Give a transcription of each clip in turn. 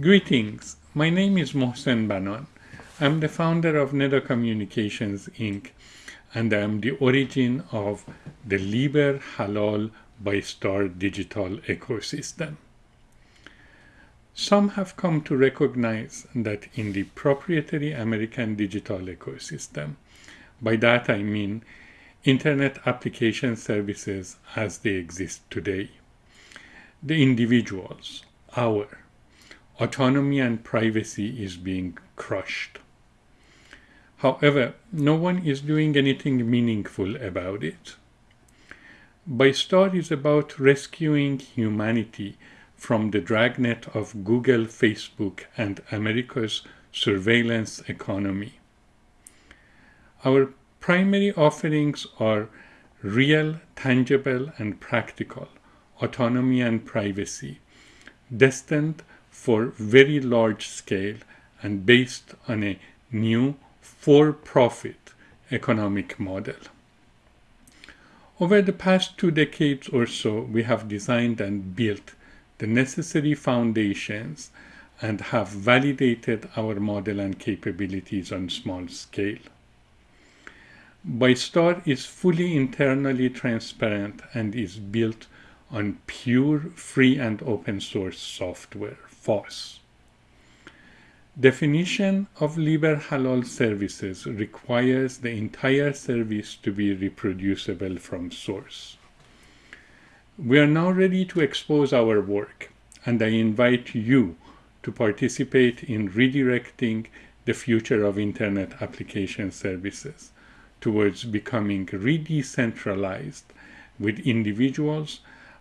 Greetings. My name is Mohsen Banan. I'm the founder of Neda Communications Inc. and I'm the origin of the Liber Halal ByStar digital ecosystem. Some have come to recognize that in the proprietary American digital ecosystem, by that I mean Internet application services as they exist today, the individuals, our, autonomy and privacy is being crushed. However, no one is doing anything meaningful about it. ByStar is about rescuing humanity from the dragnet of Google, Facebook, and America's surveillance economy. Our primary offerings are real, tangible, and practical autonomy and privacy, destined for very large scale and based on a new for-profit economic model. Over the past two decades or so, we have designed and built the necessary foundations and have validated our model and capabilities on small scale. ByStar is fully internally transparent and is built on pure free and open source software. FOSS. Definition of Libre-Halaal services requires the entire service to be reproducible from source. We are now ready to expose our work, and I invite you to participate in redirecting the future of Internet application services towards becoming re-decentralized with individuals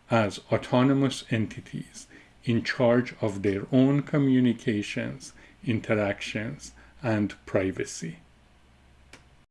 as autonomous entities in charge of their own communications, interactions, and privacy.